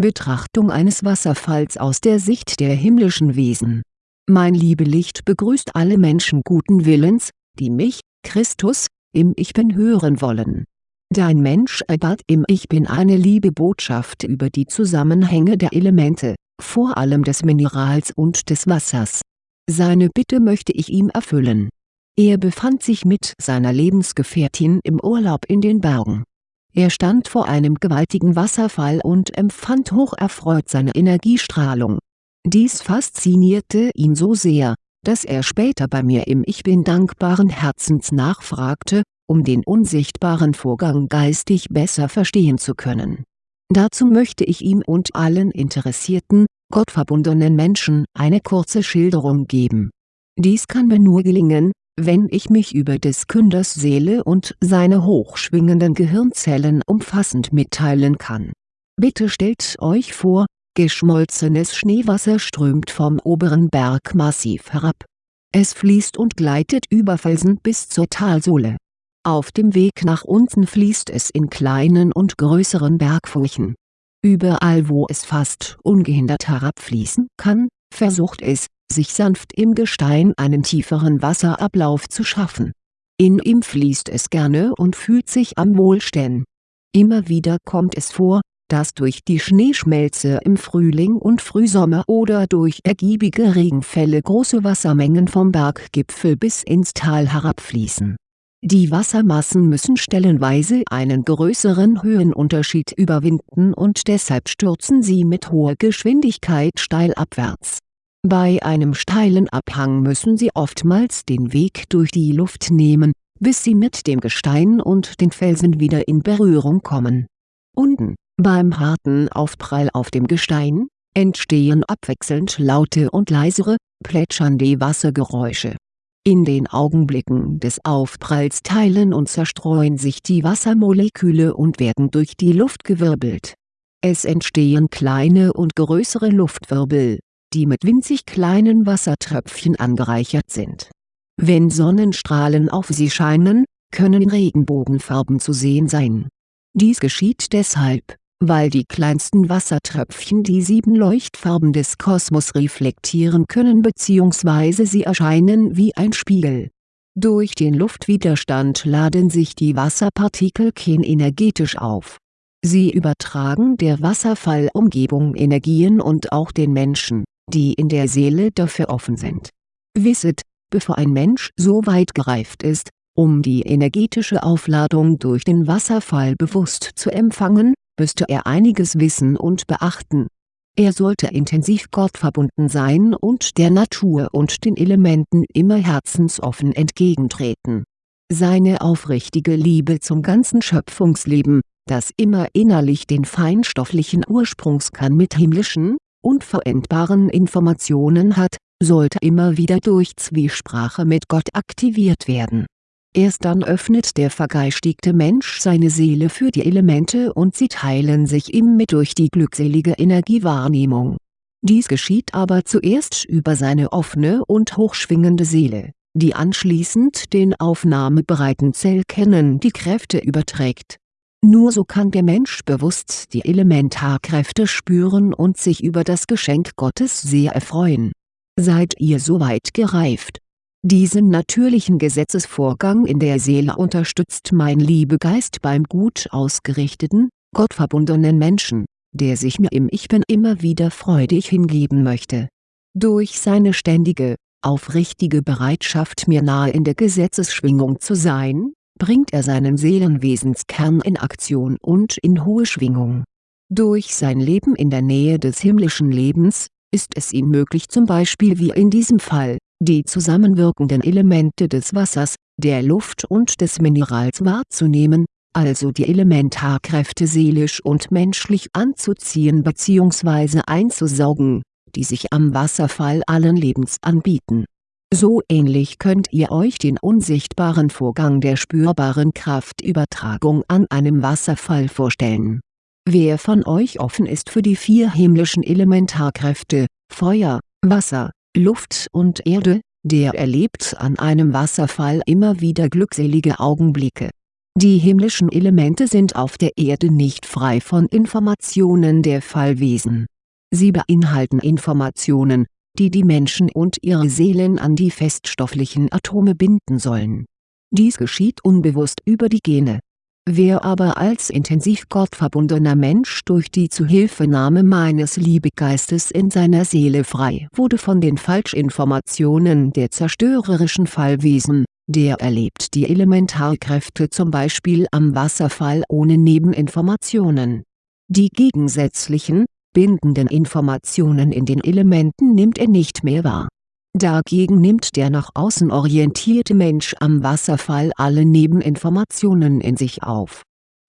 Betrachtung eines Wasserfalls aus der Sicht der himmlischen Wesen Mein Liebelicht begrüßt alle Menschen guten Willens, die mich, Christus, im Ich Bin hören wollen. Dein Mensch erbat im Ich Bin eine liebe Botschaft über die Zusammenhänge der Elemente, vor allem des Minerals und des Wassers. Seine Bitte möchte ich ihm erfüllen. Er befand sich mit seiner Lebensgefährtin im Urlaub in den Bergen. Er stand vor einem gewaltigen Wasserfall und empfand hocherfreut seine Energiestrahlung. Dies faszinierte ihn so sehr, dass er später bei mir im Ich Bin dankbaren Herzens nachfragte, um den unsichtbaren Vorgang geistig besser verstehen zu können. Dazu möchte ich ihm und allen interessierten, gottverbundenen Menschen eine kurze Schilderung geben. Dies kann mir nur gelingen, wenn ich mich über des Künders Seele und seine hochschwingenden Gehirnzellen umfassend mitteilen kann. Bitte stellt euch vor, Geschmolzenes Schneewasser strömt vom oberen Bergmassiv herab. Es fließt und gleitet über Felsen bis zur Talsohle. Auf dem Weg nach unten fließt es in kleinen und größeren Bergfurchen. Überall wo es fast ungehindert herabfließen kann, versucht es, sich sanft im Gestein einen tieferen Wasserablauf zu schaffen. In ihm fließt es gerne und fühlt sich am wohlstellen. Immer wieder kommt es vor, dass durch die Schneeschmelze im Frühling und Frühsommer oder durch ergiebige Regenfälle große Wassermengen vom Berggipfel bis ins Tal herabfließen. Die Wassermassen müssen stellenweise einen größeren Höhenunterschied überwinden und deshalb stürzen sie mit hoher Geschwindigkeit steil abwärts. Bei einem steilen Abhang müssen sie oftmals den Weg durch die Luft nehmen, bis sie mit dem Gestein und den Felsen wieder in Berührung kommen. Unten beim harten Aufprall auf dem Gestein, entstehen abwechselnd laute und leisere, plätschernde Wassergeräusche. In den Augenblicken des Aufpralls teilen und zerstreuen sich die Wassermoleküle und werden durch die Luft gewirbelt. Es entstehen kleine und größere Luftwirbel, die mit winzig kleinen Wassertröpfchen angereichert sind. Wenn Sonnenstrahlen auf sie scheinen, können Regenbogenfarben zu sehen sein. Dies geschieht deshalb, weil die kleinsten Wassertröpfchen die sieben Leuchtfarben des Kosmos reflektieren können bzw. sie erscheinen wie ein Spiegel. Durch den Luftwiderstand laden sich die Wasserpartikelchen energetisch auf. Sie übertragen der Wasserfallumgebung Energien und auch den Menschen, die in der Seele dafür offen sind. Wisset, bevor ein Mensch so weit gereift ist, um die energetische Aufladung durch den Wasserfall bewusst zu empfangen, müsste er einiges wissen und beachten. Er sollte intensiv gottverbunden sein und der Natur und den Elementen immer herzensoffen entgegentreten. Seine aufrichtige Liebe zum ganzen Schöpfungsleben, das immer innerlich den feinstofflichen Ursprungskern mit himmlischen, unverendbaren Informationen hat, sollte immer wieder durch Zwiesprache mit Gott aktiviert werden Erst dann öffnet der vergeistigte Mensch seine Seele für die Elemente und sie teilen sich ihm mit durch die glückselige Energiewahrnehmung. Dies geschieht aber zuerst über seine offene und hochschwingende Seele, die anschließend den aufnahmebereiten Zellkernen die Kräfte überträgt. Nur so kann der Mensch bewusst die Elementarkräfte spüren und sich über das Geschenk Gottes sehr erfreuen. Seid ihr soweit gereift diesen natürlichen Gesetzesvorgang in der Seele unterstützt mein Liebegeist beim gut ausgerichteten, gottverbundenen Menschen, der sich mir im Ich Bin immer wieder freudig hingeben möchte. Durch seine ständige, aufrichtige Bereitschaft mir nahe in der Gesetzesschwingung zu sein, bringt er seinen Seelenwesenskern in Aktion und in hohe Schwingung. Durch sein Leben in der Nähe des himmlischen Lebens, ist es ihm möglich zum Beispiel wie in diesem Fall, die zusammenwirkenden Elemente des Wassers, der Luft und des Minerals wahrzunehmen, also die Elementarkräfte seelisch und menschlich anzuziehen bzw. einzusaugen, die sich am Wasserfall allen Lebens anbieten. So ähnlich könnt ihr euch den unsichtbaren Vorgang der spürbaren Kraftübertragung an einem Wasserfall vorstellen. Wer von euch offen ist für die vier himmlischen Elementarkräfte, Feuer, Wasser, Luft und Erde, der erlebt an einem Wasserfall immer wieder glückselige Augenblicke. Die himmlischen Elemente sind auf der Erde nicht frei von Informationen der Fallwesen. Sie beinhalten Informationen, die die Menschen und ihre Seelen an die feststofflichen Atome binden sollen. Dies geschieht unbewusst über die Gene. Wer aber als intensiv gottverbundener Mensch durch die Zuhilfenahme meines Liebegeistes in seiner Seele frei wurde von den Falschinformationen der zerstörerischen Fallwesen, der erlebt die Elementarkräfte zum Beispiel am Wasserfall ohne Nebeninformationen. Die gegensätzlichen, bindenden Informationen in den Elementen nimmt er nicht mehr wahr. Dagegen nimmt der nach außen orientierte Mensch am Wasserfall alle Nebeninformationen in sich auf.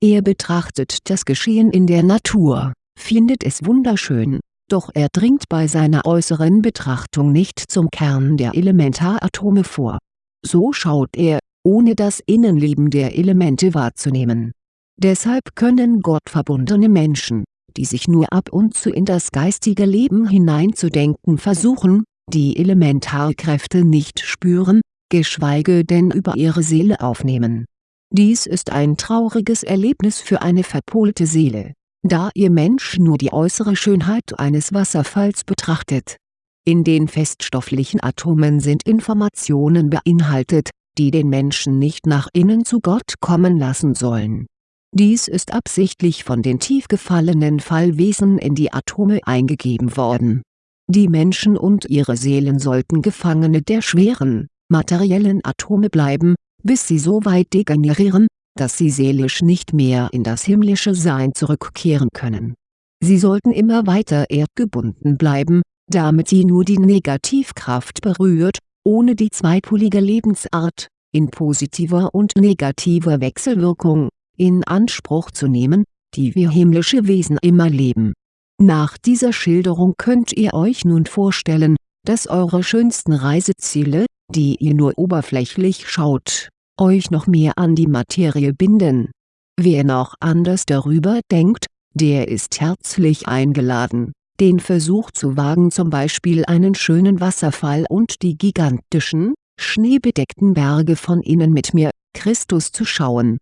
Er betrachtet das Geschehen in der Natur, findet es wunderschön, doch er dringt bei seiner äußeren Betrachtung nicht zum Kern der Elementaratome vor. So schaut er, ohne das Innenleben der Elemente wahrzunehmen. Deshalb können gottverbundene Menschen die sich nur ab und zu in das geistige Leben hineinzudenken versuchen, die Elementarkräfte nicht spüren, geschweige denn über ihre Seele aufnehmen. Dies ist ein trauriges Erlebnis für eine verpolte Seele, da ihr Mensch nur die äußere Schönheit eines Wasserfalls betrachtet. In den feststofflichen Atomen sind Informationen beinhaltet, die den Menschen nicht nach innen zu Gott kommen lassen sollen dies ist absichtlich von den tief gefallenen Fallwesen in die Atome eingegeben worden. Die Menschen und ihre Seelen sollten Gefangene der schweren, materiellen Atome bleiben, bis sie so weit degenerieren, dass sie seelisch nicht mehr in das himmlische Sein zurückkehren können. Sie sollten immer weiter erdgebunden bleiben, damit sie nur die Negativkraft berührt, ohne die zweipolige Lebensart, in positiver und negativer Wechselwirkung, in Anspruch zu nehmen, die wir himmlische Wesen immer leben. Nach dieser Schilderung könnt ihr euch nun vorstellen, dass eure schönsten Reiseziele, die ihr nur oberflächlich schaut, euch noch mehr an die Materie binden. Wer noch anders darüber denkt, der ist herzlich eingeladen, den Versuch zu wagen zum Beispiel einen schönen Wasserfall und die gigantischen, schneebedeckten Berge von innen mit mir, Christus zu schauen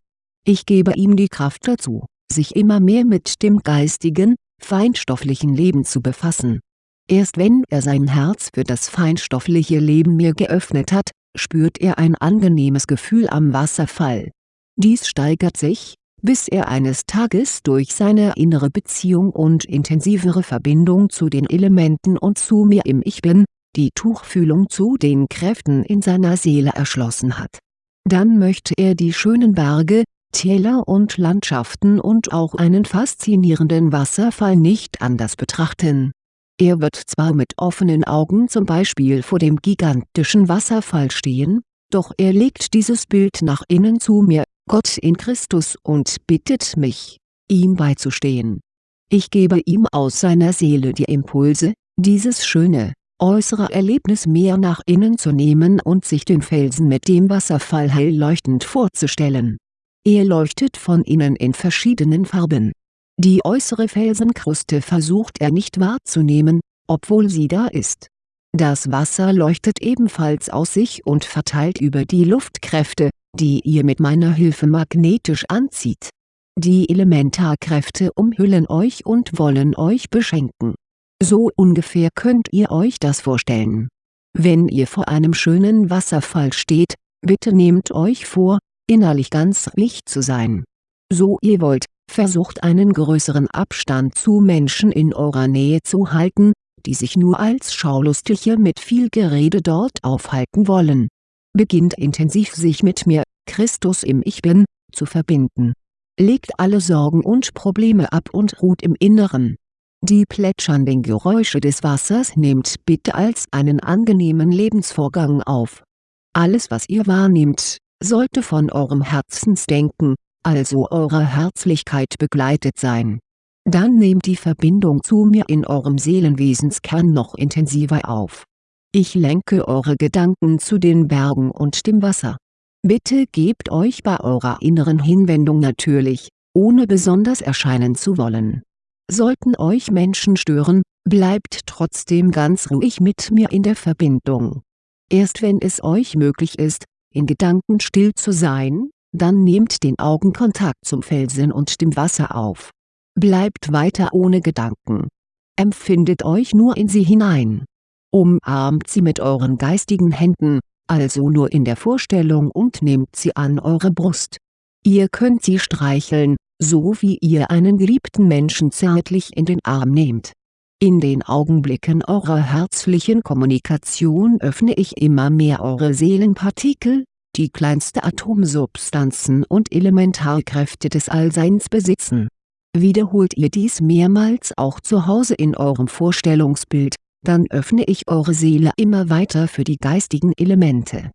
ich gebe ihm die Kraft dazu, sich immer mehr mit dem geistigen, feinstofflichen Leben zu befassen. Erst wenn er sein Herz für das feinstoffliche Leben mir geöffnet hat, spürt er ein angenehmes Gefühl am Wasserfall. Dies steigert sich, bis er eines Tages durch seine innere Beziehung und intensivere Verbindung zu den Elementen und zu mir im Ich Bin, die Tuchfühlung zu den Kräften in seiner Seele erschlossen hat. Dann möchte er die schönen Berge, Täler und Landschaften und auch einen faszinierenden Wasserfall nicht anders betrachten. Er wird zwar mit offenen Augen zum Beispiel vor dem gigantischen Wasserfall stehen, doch er legt dieses Bild nach innen zu mir, Gott in Christus und bittet mich, ihm beizustehen. Ich gebe ihm aus seiner Seele die Impulse, dieses schöne, äußere Erlebnis mehr nach innen zu nehmen und sich den Felsen mit dem Wasserfall hell leuchtend vorzustellen er leuchtet von innen in verschiedenen Farben. Die äußere Felsenkruste versucht er nicht wahrzunehmen, obwohl sie da ist. Das Wasser leuchtet ebenfalls aus sich und verteilt über die Luftkräfte, die ihr mit meiner Hilfe magnetisch anzieht. Die Elementarkräfte umhüllen euch und wollen euch beschenken. So ungefähr könnt ihr euch das vorstellen. Wenn ihr vor einem schönen Wasserfall steht, bitte nehmt euch vor, innerlich ganz Licht zu sein. So ihr wollt, versucht einen größeren Abstand zu Menschen in eurer Nähe zu halten, die sich nur als Schaulustige mit viel Gerede dort aufhalten wollen. Beginnt intensiv sich mit mir, Christus im Ich Bin, zu verbinden. Legt alle Sorgen und Probleme ab und ruht im Inneren. Die plätschernden Geräusche des Wassers nehmt bitte als einen angenehmen Lebensvorgang auf. Alles was ihr wahrnehmt, sollte von eurem Herzensdenken, also eurer Herzlichkeit begleitet sein. Dann nehmt die Verbindung zu mir in eurem Seelenwesenskern noch intensiver auf. Ich lenke eure Gedanken zu den Bergen und dem Wasser. Bitte gebt euch bei eurer inneren Hinwendung natürlich, ohne besonders erscheinen zu wollen. Sollten euch Menschen stören, bleibt trotzdem ganz ruhig mit mir in der Verbindung. Erst wenn es euch möglich ist, in Gedanken still zu sein, dann nehmt den Augenkontakt zum Felsen und dem Wasser auf. Bleibt weiter ohne Gedanken. Empfindet euch nur in sie hinein. Umarmt sie mit euren geistigen Händen, also nur in der Vorstellung und nehmt sie an eure Brust. Ihr könnt sie streicheln, so wie ihr einen geliebten Menschen zärtlich in den Arm nehmt. In den Augenblicken eurer herzlichen Kommunikation öffne ich immer mehr eure Seelenpartikel, die kleinste Atomsubstanzen und Elementarkräfte des Allseins besitzen. Wiederholt ihr dies mehrmals auch zu Hause in eurem Vorstellungsbild, dann öffne ich eure Seele immer weiter für die geistigen Elemente.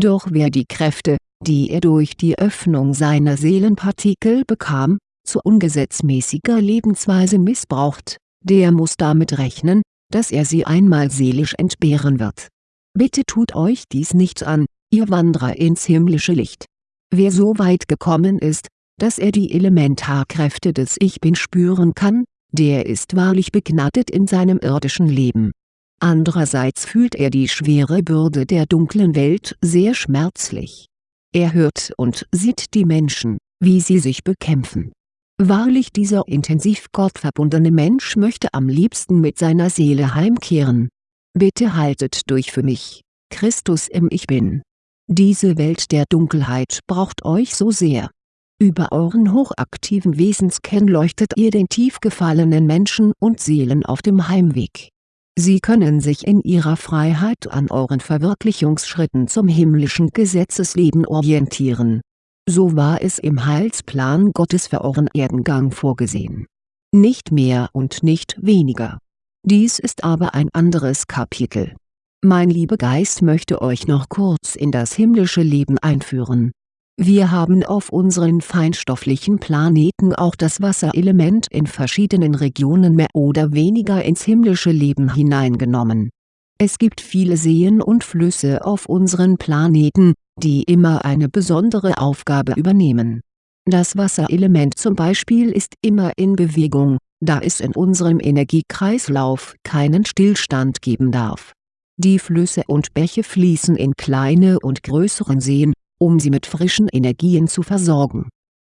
Doch wer die Kräfte, die er durch die Öffnung seiner Seelenpartikel bekam, zu ungesetzmäßiger Lebensweise missbraucht, der muss damit rechnen, dass er sie einmal seelisch entbehren wird. Bitte tut euch dies nicht an, ihr Wanderer ins himmlische Licht. Wer so weit gekommen ist, dass er die Elementarkräfte des Ich Bin spüren kann, der ist wahrlich begnadet in seinem irdischen Leben. Andererseits fühlt er die schwere Bürde der dunklen Welt sehr schmerzlich. Er hört und sieht die Menschen, wie sie sich bekämpfen. Wahrlich dieser intensiv gottverbundene Mensch möchte am liebsten mit seiner Seele heimkehren. Bitte haltet durch für mich, Christus im Ich Bin. Diese Welt der Dunkelheit braucht euch so sehr. Über euren hochaktiven Wesenskern leuchtet ihr den tief gefallenen Menschen und Seelen auf dem Heimweg. Sie können sich in ihrer Freiheit an euren Verwirklichungsschritten zum himmlischen Gesetzesleben orientieren. So war es im Heilsplan Gottes für euren Erdengang vorgesehen. Nicht mehr und nicht weniger. Dies ist aber ein anderes Kapitel mein lieber Geist möchte euch noch kurz in das himmlische Leben einführen. Wir haben auf unseren feinstofflichen Planeten auch das Wasserelement in verschiedenen Regionen mehr oder weniger ins himmlische Leben hineingenommen. Es gibt viele Seen und Flüsse auf unseren Planeten, die immer eine besondere Aufgabe übernehmen. Das Wasserelement zum Beispiel ist immer in Bewegung, da es in unserem Energiekreislauf keinen Stillstand geben darf die Flüsse und Bäche fließen in kleine und größeren Seen, um sie mit frischen Energien zu versorgen.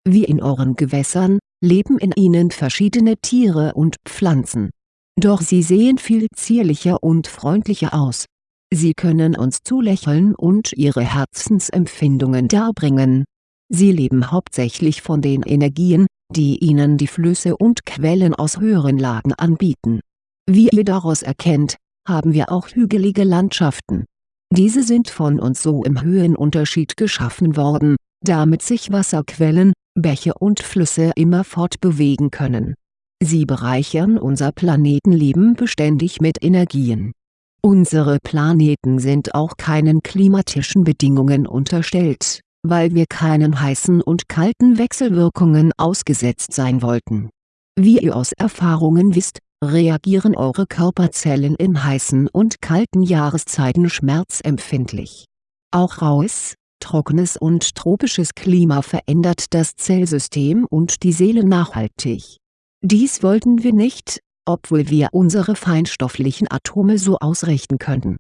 Wie in euren Gewässern, leben in ihnen verschiedene Tiere und Pflanzen. Doch sie sehen viel zierlicher und freundlicher aus. Sie können uns zulächeln und ihre Herzensempfindungen darbringen. Sie leben hauptsächlich von den Energien, die ihnen die Flüsse und Quellen aus höheren Lagen anbieten. Wie ihr daraus erkennt, haben wir auch hügelige Landschaften. Diese sind von uns so im Höhenunterschied geschaffen worden, damit sich Wasserquellen, Bäche und Flüsse immer fortbewegen können. Sie bereichern unser Planetenleben beständig mit Energien. Unsere Planeten sind auch keinen klimatischen Bedingungen unterstellt, weil wir keinen heißen und kalten Wechselwirkungen ausgesetzt sein wollten. Wie ihr aus Erfahrungen wisst, reagieren eure Körperzellen in heißen und kalten Jahreszeiten schmerzempfindlich. Auch raues, trockenes und tropisches Klima verändert das Zellsystem und die Seele nachhaltig. Dies wollten wir nicht, obwohl wir unsere feinstofflichen Atome so ausrichten könnten.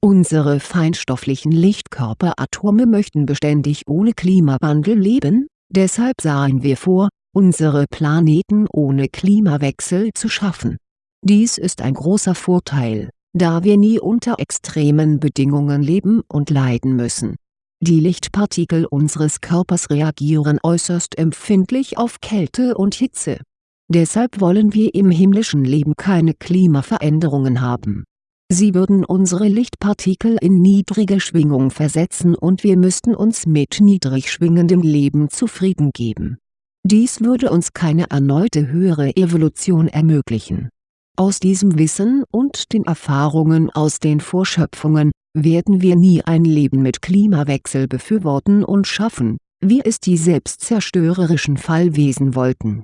Unsere feinstofflichen Lichtkörperatome möchten beständig ohne Klimawandel leben, deshalb sahen wir vor, unsere Planeten ohne Klimawechsel zu schaffen dies ist ein großer Vorteil, da wir nie unter extremen Bedingungen leben und leiden müssen. Die Lichtpartikel unseres Körpers reagieren äußerst empfindlich auf Kälte und Hitze. Deshalb wollen wir im himmlischen Leben keine Klimaveränderungen haben. Sie würden unsere Lichtpartikel in niedrige Schwingung versetzen und wir müssten uns mit niedrig schwingendem Leben zufrieden geben. Dies würde uns keine erneute höhere Evolution ermöglichen aus diesem Wissen und den Erfahrungen aus den Vorschöpfungen, werden wir nie ein Leben mit Klimawechsel befürworten und schaffen, wie es die selbstzerstörerischen Fallwesen wollten.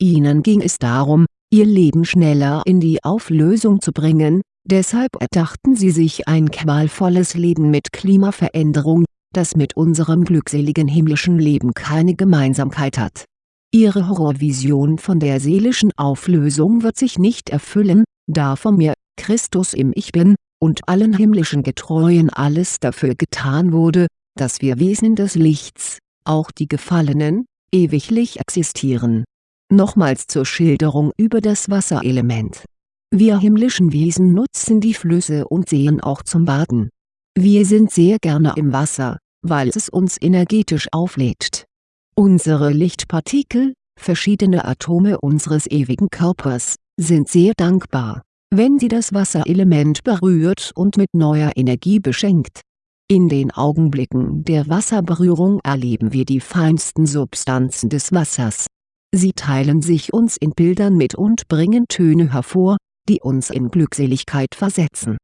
Ihnen ging es darum, ihr Leben schneller in die Auflösung zu bringen, deshalb erdachten sie sich ein qualvolles Leben mit Klimaveränderung, das mit unserem glückseligen himmlischen Leben keine Gemeinsamkeit hat Ihre Horrorvision von der seelischen Auflösung wird sich nicht erfüllen, da von mir, Christus im Ich Bin, und allen himmlischen Getreuen alles dafür getan wurde, dass wir Wesen des Lichts, auch die Gefallenen, ewiglich existieren. Nochmals zur Schilderung über das Wasserelement. Wir himmlischen Wesen nutzen die Flüsse und Seen auch zum Baden. Wir sind sehr gerne im Wasser, weil es uns energetisch auflädt. Unsere Lichtpartikel, verschiedene Atome unseres ewigen Körpers, sind sehr dankbar, wenn sie das Wasserelement berührt und mit neuer Energie beschenkt. In den Augenblicken der Wasserberührung erleben wir die feinsten Substanzen des Wassers. Sie teilen sich uns in Bildern mit und bringen Töne hervor, die uns in Glückseligkeit versetzen.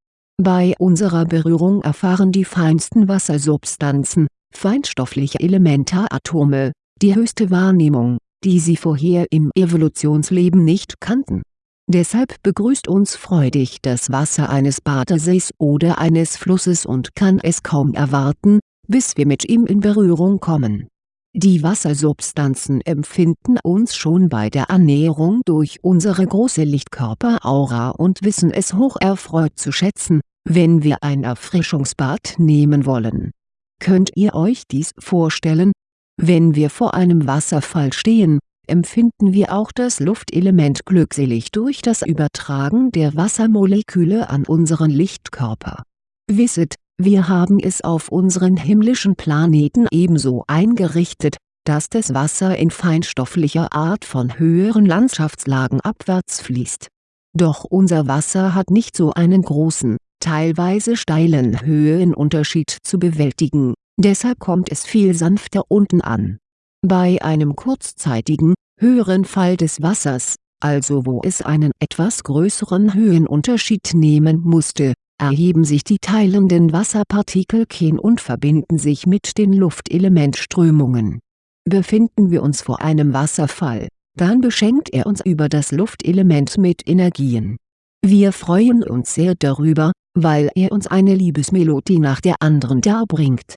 Bei unserer Berührung erfahren die feinsten Wassersubstanzen, feinstoffliche Elementaratome, die höchste Wahrnehmung, die sie vorher im Evolutionsleben nicht kannten. Deshalb begrüßt uns freudig das Wasser eines Badesees oder eines Flusses und kann es kaum erwarten, bis wir mit ihm in Berührung kommen. Die Wassersubstanzen empfinden uns schon bei der Annäherung durch unsere große Lichtkörperaura und wissen es hocherfreut zu schätzen, wenn wir ein Erfrischungsbad nehmen wollen. Könnt ihr euch dies vorstellen? Wenn wir vor einem Wasserfall stehen, empfinden wir auch das Luftelement glückselig durch das Übertragen der Wassermoleküle an unseren Lichtkörper. Wisset, wir haben es auf unseren himmlischen Planeten ebenso eingerichtet, dass das Wasser in feinstofflicher Art von höheren Landschaftslagen abwärts fließt. Doch unser Wasser hat nicht so einen großen, teilweise steilen Höhenunterschied zu bewältigen, deshalb kommt es viel sanfter unten an bei einem kurzzeitigen, höheren Fall des Wassers, also wo es einen etwas größeren Höhenunterschied nehmen musste, erheben sich die teilenden Wasserpartikelchen und verbinden sich mit den Luftelementströmungen. Befinden wir uns vor einem Wasserfall, dann beschenkt er uns über das Luftelement mit Energien. Wir freuen uns sehr darüber, weil er uns eine Liebesmelodie nach der anderen darbringt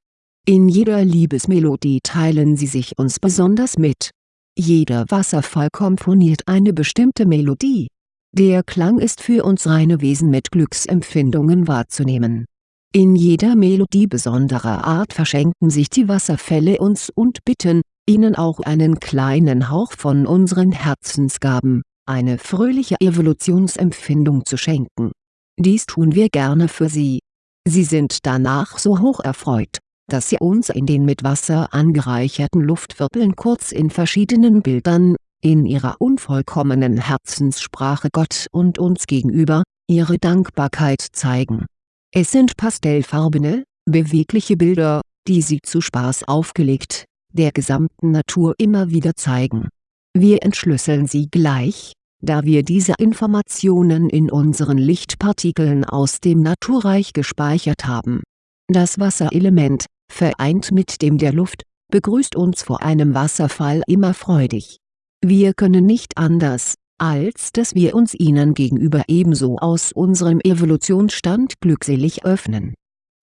in jeder Liebesmelodie teilen sie sich uns besonders mit. Jeder Wasserfall komponiert eine bestimmte Melodie. Der Klang ist für uns reine Wesen mit Glücksempfindungen wahrzunehmen. In jeder Melodie besonderer Art verschenken sich die Wasserfälle uns und bitten, ihnen auch einen kleinen Hauch von unseren Herzensgaben, eine fröhliche Evolutionsempfindung zu schenken. Dies tun wir gerne für sie. Sie sind danach so hoch erfreut dass sie uns in den mit Wasser angereicherten Luftwirbeln kurz in verschiedenen Bildern, in ihrer unvollkommenen Herzenssprache Gott und uns gegenüber, ihre Dankbarkeit zeigen. Es sind pastellfarbene, bewegliche Bilder, die sie zu Spaß aufgelegt, der gesamten Natur immer wieder zeigen. Wir entschlüsseln sie gleich, da wir diese Informationen in unseren Lichtpartikeln aus dem Naturreich gespeichert haben. Das Wasserelement, vereint mit dem der Luft, begrüßt uns vor einem Wasserfall immer freudig. Wir können nicht anders, als dass wir uns ihnen gegenüber ebenso aus unserem Evolutionsstand glückselig öffnen.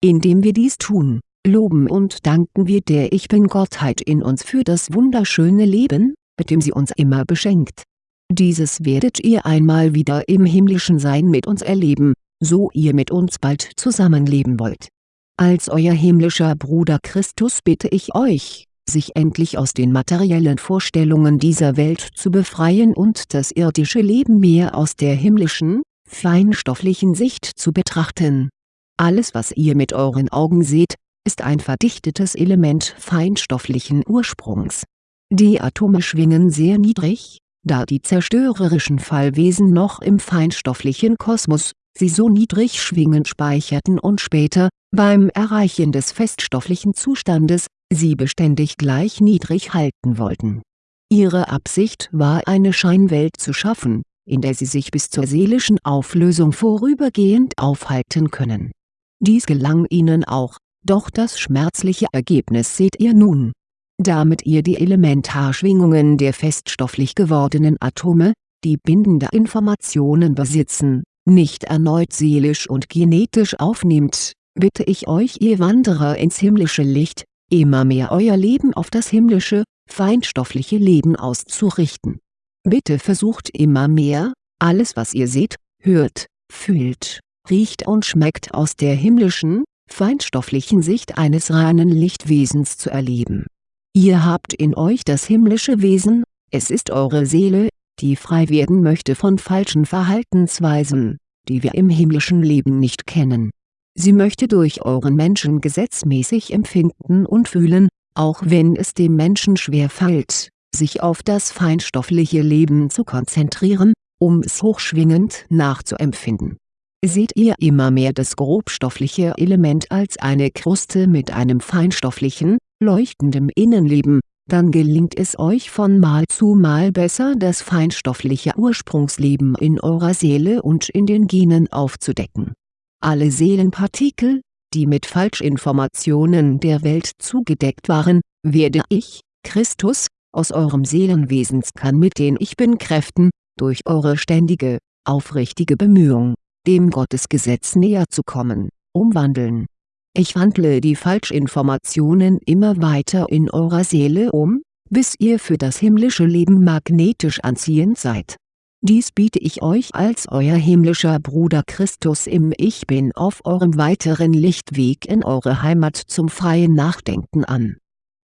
Indem wir dies tun, loben und danken wir der Ich Bin-Gottheit in uns für das wunderschöne Leben, mit dem sie uns immer beschenkt. Dieses werdet ihr einmal wieder im himmlischen Sein mit uns erleben, so ihr mit uns bald zusammenleben wollt als euer himmlischer Bruder Christus bitte ich euch, sich endlich aus den materiellen Vorstellungen dieser Welt zu befreien und das irdische Leben mehr aus der himmlischen, feinstofflichen Sicht zu betrachten. Alles was ihr mit euren Augen seht, ist ein verdichtetes Element feinstofflichen Ursprungs. Die Atome schwingen sehr niedrig, da die zerstörerischen Fallwesen noch im feinstofflichen Kosmos, sie so niedrig schwingend speicherten und später, beim Erreichen des feststofflichen Zustandes, sie beständig gleich niedrig halten wollten. Ihre Absicht war eine Scheinwelt zu schaffen, in der sie sich bis zur seelischen Auflösung vorübergehend aufhalten können. Dies gelang ihnen auch, doch das schmerzliche Ergebnis seht ihr nun. Damit ihr die Elementarschwingungen der feststofflich gewordenen Atome, die bindende Informationen besitzen, nicht erneut seelisch und genetisch aufnehmt, bitte ich euch ihr Wanderer ins himmlische Licht, immer mehr euer Leben auf das himmlische, feinstoffliche Leben auszurichten. Bitte versucht immer mehr, alles was ihr seht, hört, fühlt, riecht und schmeckt aus der himmlischen, feinstofflichen Sicht eines reinen Lichtwesens zu erleben. Ihr habt in euch das himmlische Wesen, es ist eure Seele, die frei werden möchte von falschen Verhaltensweisen, die wir im himmlischen Leben nicht kennen. Sie möchte durch euren Menschen gesetzmäßig empfinden und fühlen, auch wenn es dem Menschen schwer fällt, sich auf das feinstoffliche Leben zu konzentrieren, um es hochschwingend nachzuempfinden. Seht ihr immer mehr das grobstoffliche Element als eine Kruste mit einem feinstofflichen, leuchtendem Innenleben, dann gelingt es euch von Mal zu Mal besser das feinstoffliche Ursprungsleben in eurer Seele und in den Genen aufzudecken. Alle Seelenpartikel, die mit Falschinformationen der Welt zugedeckt waren, werde ich, Christus, aus eurem Seelenwesenskern mit den Ich Bin-Kräften, durch eure ständige, aufrichtige Bemühung, dem Gottesgesetz näher zu kommen, umwandeln. Ich wandle die Falschinformationen immer weiter in eurer Seele um, bis ihr für das himmlische Leben magnetisch anziehend seid. Dies biete ich euch als euer himmlischer Bruder Christus im Ich Bin auf eurem weiteren Lichtweg in eure Heimat zum freien Nachdenken an.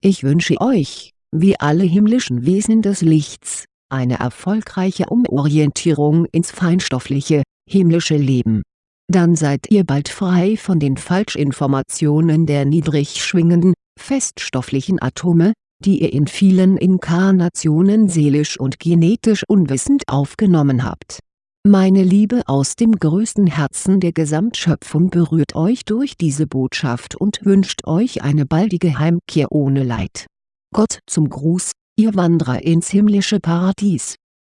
Ich wünsche euch, wie alle himmlischen Wesen des Lichts, eine erfolgreiche Umorientierung ins feinstoffliche, himmlische Leben. Dann seid ihr bald frei von den Falschinformationen der niedrig schwingenden, feststofflichen Atome, die ihr in vielen Inkarnationen seelisch und genetisch unwissend aufgenommen habt. Meine Liebe aus dem größten Herzen der Gesamtschöpfung berührt euch durch diese Botschaft und wünscht euch eine baldige Heimkehr ohne Leid. Gott zum Gruß, ihr Wanderer ins himmlische Paradies